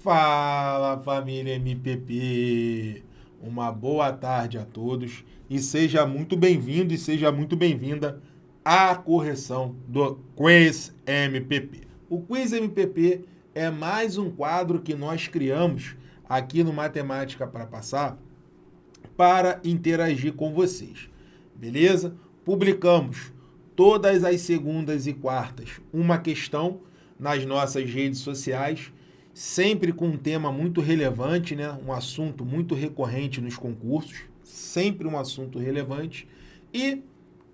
Fala família MPP, uma boa tarde a todos e seja muito bem-vindo e seja muito bem-vinda à correção do Quiz MPP. O Quiz MPP é mais um quadro que nós criamos aqui no Matemática para Passar para interagir com vocês, beleza? Publicamos todas as segundas e quartas uma questão nas nossas redes sociais sempre com um tema muito relevante, né? um assunto muito recorrente nos concursos, sempre um assunto relevante. E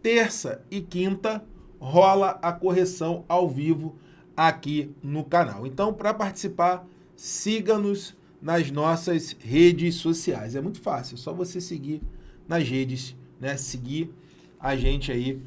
terça e quinta rola a correção ao vivo aqui no canal. Então, para participar, siga-nos nas nossas redes sociais. É muito fácil, é só você seguir nas redes, né? Seguir a gente aí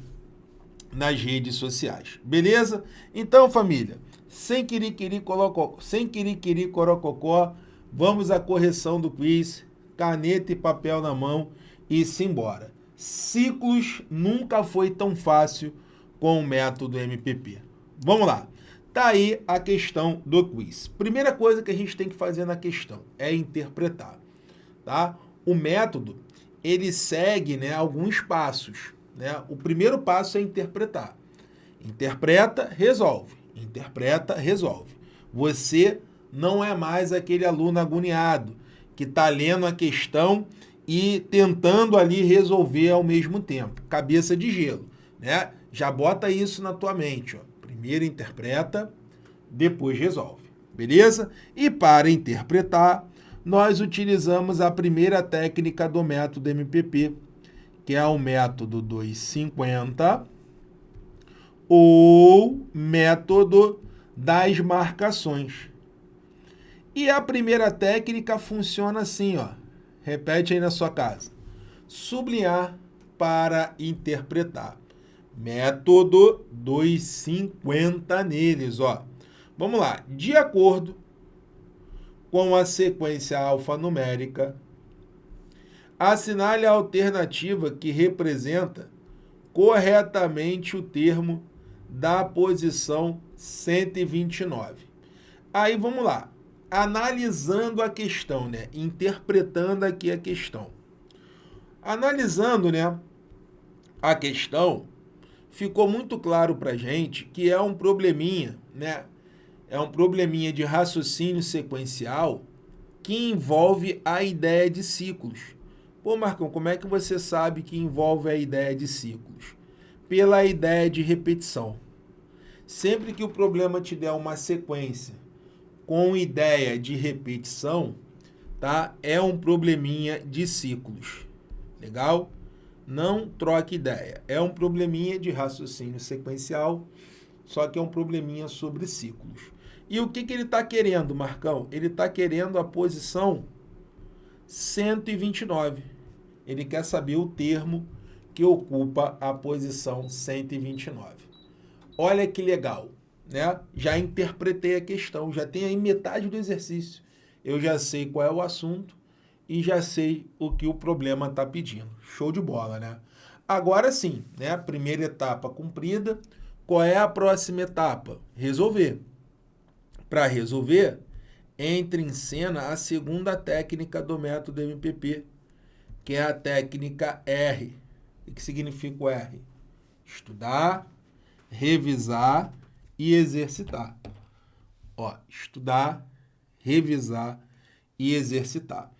nas redes sociais. Beleza? Então, família, sem quiriquiri, colocó, sem quiriquiri, corococó, vamos à correção do quiz, caneta e papel na mão e simbora. Ciclos nunca foi tão fácil com o método MPP. Vamos lá. Tá aí a questão do quiz. Primeira coisa que a gente tem que fazer na questão é interpretar, tá? O método, ele segue, né, alguns passos, né? O primeiro passo é interpretar. Interpreta, resolve interpreta, resolve. Você não é mais aquele aluno agoniado que está lendo a questão e tentando ali resolver ao mesmo tempo. Cabeça de gelo, né? Já bota isso na tua mente, ó. Primeiro interpreta, depois resolve, beleza? E para interpretar, nós utilizamos a primeira técnica do método MPP, que é o método 250, ou método das marcações. E a primeira técnica funciona assim, ó. Repete aí na sua casa. Sublinhar para interpretar. Método 250 neles, ó. Vamos lá. De acordo com a sequência alfanumérica, assinale a alternativa que representa corretamente o termo da posição 129. Aí vamos lá, analisando a questão, né? interpretando aqui a questão. Analisando né, a questão, ficou muito claro para gente que é um probleminha, né? É um probleminha de raciocínio sequencial que envolve a ideia de ciclos. Pô, Marcão, como é que você sabe que envolve a ideia de ciclos? Pela ideia de repetição. Sempre que o problema te der uma sequência com ideia de repetição, tá? É um probleminha de ciclos. Legal? Não troque ideia. É um probleminha de raciocínio sequencial, só que é um probleminha sobre ciclos. E o que, que ele está querendo, Marcão? Ele está querendo a posição 129. Ele quer saber o termo que ocupa a posição 129. Olha que legal, né? Já interpretei a questão, já tem aí metade do exercício. Eu já sei qual é o assunto e já sei o que o problema está pedindo. Show de bola, né? Agora sim, né? Primeira etapa cumprida. Qual é a próxima etapa? Resolver. Para resolver, entra em cena a segunda técnica do método MPP, que é a técnica R, o que significa o R? Estudar, revisar e exercitar. Ó, estudar, revisar e exercitar.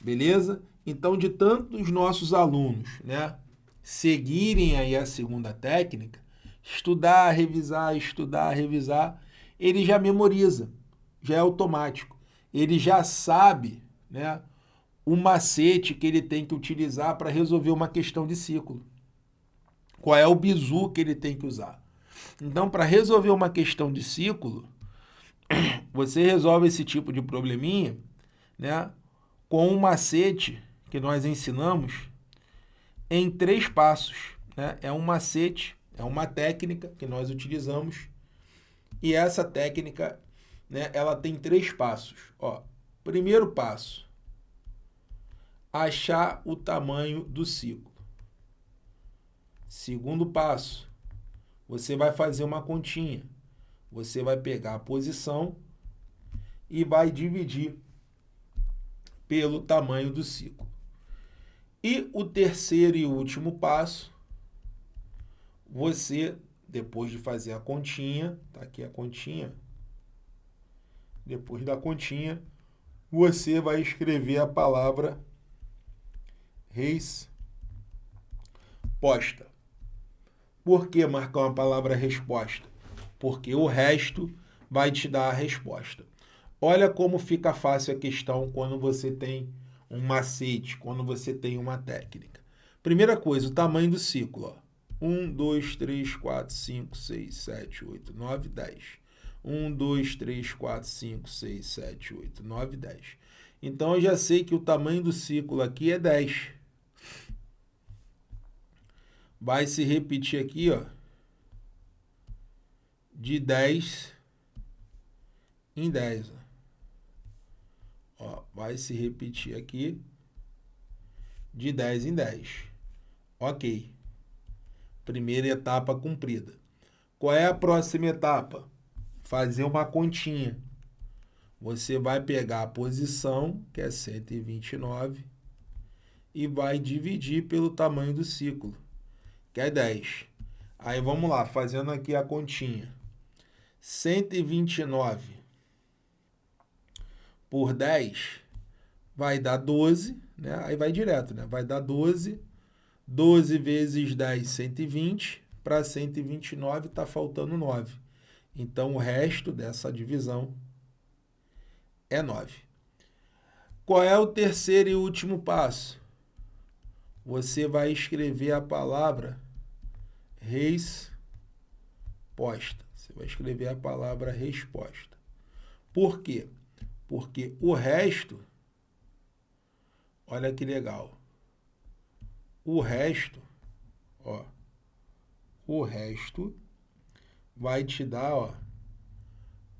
Beleza? Então, de tantos nossos alunos, né, seguirem aí a segunda técnica, estudar, revisar, estudar, revisar, ele já memoriza, já é automático. Ele já sabe, né, o macete que ele tem que utilizar para resolver uma questão de ciclo. Qual é o bizu que ele tem que usar. Então, para resolver uma questão de ciclo, você resolve esse tipo de probleminha né, com um macete que nós ensinamos em três passos. Né? É um macete, é uma técnica que nós utilizamos e essa técnica né, ela tem três passos. Ó, primeiro passo, achar o tamanho do ciclo. Segundo passo, você vai fazer uma continha. Você vai pegar a posição e vai dividir pelo tamanho do ciclo. E o terceiro e último passo, você, depois de fazer a continha, tá aqui a continha, depois da continha, você vai escrever a palavra resposta. Por que marcar uma palavra resposta? Porque o resto vai te dar a resposta. Olha como fica fácil a questão quando você tem um macete, quando você tem uma técnica. Primeira coisa, o tamanho do ciclo. Ó. 1, 2, 3, 4, 5, 6, 7, 8, 9, 10. 1, 2, 3, 4, 5, 6, 7, 8, 9, 10. Então, eu já sei que o tamanho do ciclo aqui é 10. Vai se repetir aqui, ó, de 10 em 10. Ó. Vai se repetir aqui de 10 em 10. Ok. Primeira etapa cumprida. Qual é a próxima etapa? Fazer uma continha. Você vai pegar a posição, que é 129, e vai dividir pelo tamanho do ciclo, que é 10. Aí vamos lá, fazendo aqui a continha. 129 por 10 vai dar 12, né? Aí vai direto, né? Vai dar 12. 12 vezes 10, 120. Para 129 está faltando 9. Então, o resto dessa divisão é 9. Qual é o terceiro e último passo? Você vai escrever a palavra resposta. Você vai escrever a palavra resposta. Por quê? Porque o resto, olha que legal. O resto, ó, o resto vai te dar, ó,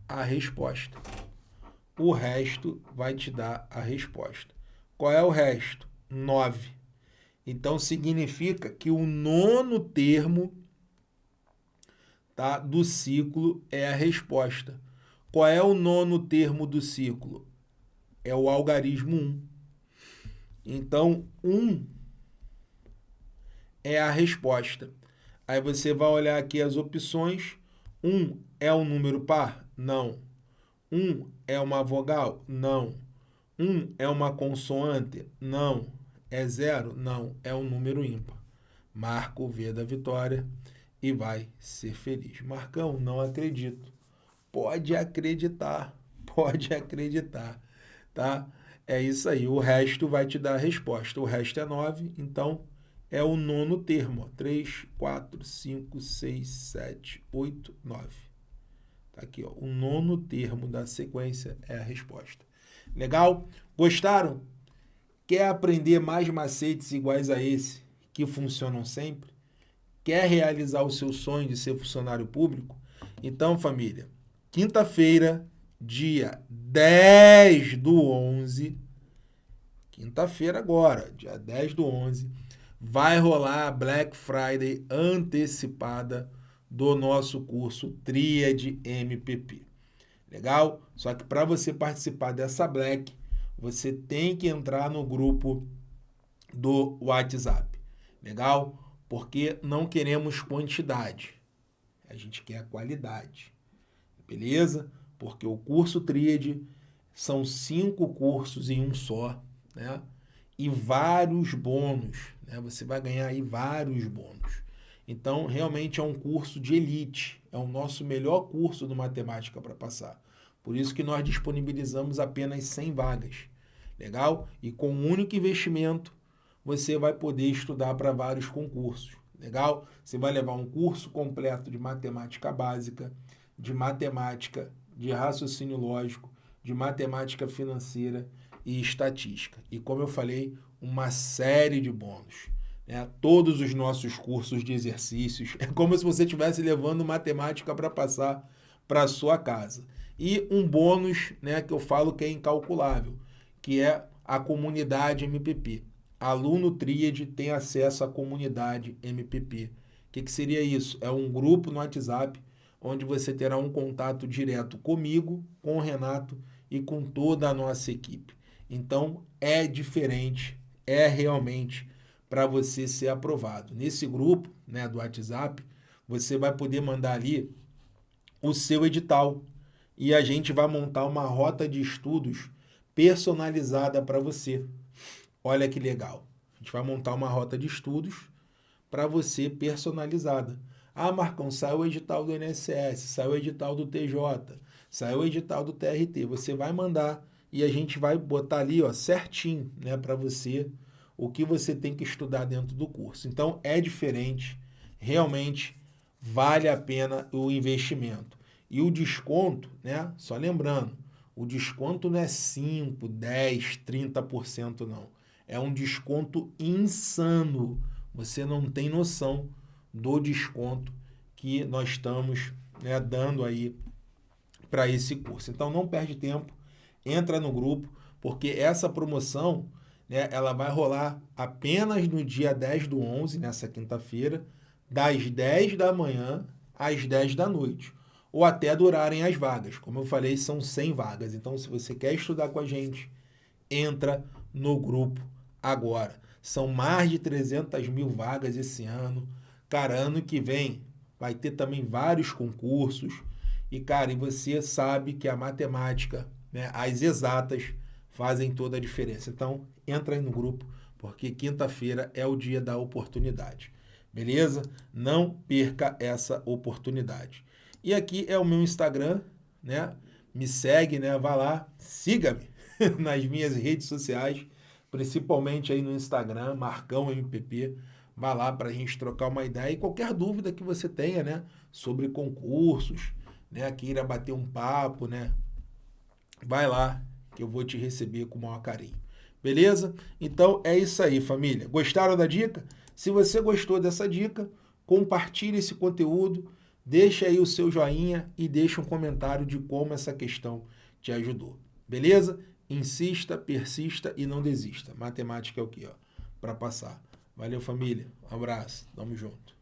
a resposta. O resto vai te dar a resposta. Qual é o resto? 9. Então significa que o nono termo tá, do ciclo é a resposta. Qual é o nono termo do ciclo? É o algarismo 1. Então, 1 é a resposta. Aí você vai olhar aqui as opções. 1 é um número par? Não. 1 é uma vogal? Não. 1 é uma consoante? Não. É zero? Não. É um número ímpar. Marca o V da vitória e vai ser feliz. Marcão, não acredito. Pode acreditar, pode acreditar, tá? É isso aí, o resto vai te dar a resposta. O resto é 9, então é o nono termo. 3, 4, 5, 6, 7, 8, 9. Tá aqui, ó. O nono termo da sequência é a resposta. Legal? Gostaram? Quer aprender mais macetes iguais a esse, que funcionam sempre? Quer realizar o seu sonho de ser funcionário público? Então, família, quinta-feira, dia 10 do 11, quinta-feira agora, dia 10 do 11, vai rolar a Black Friday antecipada do nosso curso Tríade MPP. Legal? Só que para você participar dessa Black, você tem que entrar no grupo do WhatsApp. Legal? Porque não queremos quantidade. A gente quer qualidade beleza? Porque o curso Tríade são cinco cursos em um só, né? E vários bônus, né? Você vai ganhar aí vários bônus. Então, realmente é um curso de elite, é o nosso melhor curso de matemática para passar. Por isso que nós disponibilizamos apenas 100 vagas. Legal? E com um único investimento, você vai poder estudar para vários concursos. Legal? Você vai levar um curso completo de matemática básica, de matemática, de raciocínio lógico, de matemática financeira e estatística. E como eu falei, uma série de bônus. Né? Todos os nossos cursos de exercícios. É como se você estivesse levando matemática para passar para sua casa. E um bônus né, que eu falo que é incalculável, que é a comunidade MPP. Aluno Tríade tem acesso à comunidade MPP. O que, que seria isso? É um grupo no WhatsApp onde você terá um contato direto comigo, com o Renato e com toda a nossa equipe. Então é diferente, é realmente para você ser aprovado. Nesse grupo, né, do WhatsApp, você vai poder mandar ali o seu edital e a gente vai montar uma rota de estudos personalizada para você. Olha que legal. A gente vai montar uma rota de estudos para você personalizada. Ah, Marcão, saiu o edital do INSS, saiu o edital do TJ, saiu o edital do TRT. Você vai mandar e a gente vai botar ali, ó, certinho, né, para você o que você tem que estudar dentro do curso. Então é diferente, realmente vale a pena o investimento. E o desconto, né? Só lembrando, o desconto não é 5, 10, 30% não. É um desconto insano. Você não tem noção do desconto que nós estamos né, dando aí para esse curso. Então não perde tempo, entra no grupo, porque essa promoção né, ela vai rolar apenas no dia 10 do 11, nessa quinta-feira, das 10 da manhã às 10 da noite, ou até durarem as vagas. Como eu falei, são 100 vagas. Então, se você quer estudar com a gente, entra no grupo agora. São mais de 300 mil vagas esse ano. Cara, ano que vem vai ter também vários concursos. E, cara, e você sabe que a matemática, né, as exatas, fazem toda a diferença. Então, entra aí no grupo, porque quinta-feira é o dia da oportunidade. Beleza? Não perca essa oportunidade. E aqui é o meu Instagram, né? Me segue, né? Vá lá, siga-me nas minhas redes sociais, principalmente aí no Instagram, Marcão MPP. Vá lá para a gente trocar uma ideia e qualquer dúvida que você tenha, né? Sobre concursos, né? Queira bater um papo, né? Vai lá que eu vou te receber com o maior carinho. Beleza? Então é isso aí, família. Gostaram da dica? Se você gostou dessa dica, compartilhe esse conteúdo, deixa aí o seu joinha e deixa um comentário de como essa questão te ajudou. Beleza? Insista, persista e não desista. Matemática é o que, ó, para passar. Valeu, família. Um abraço. Tamo junto.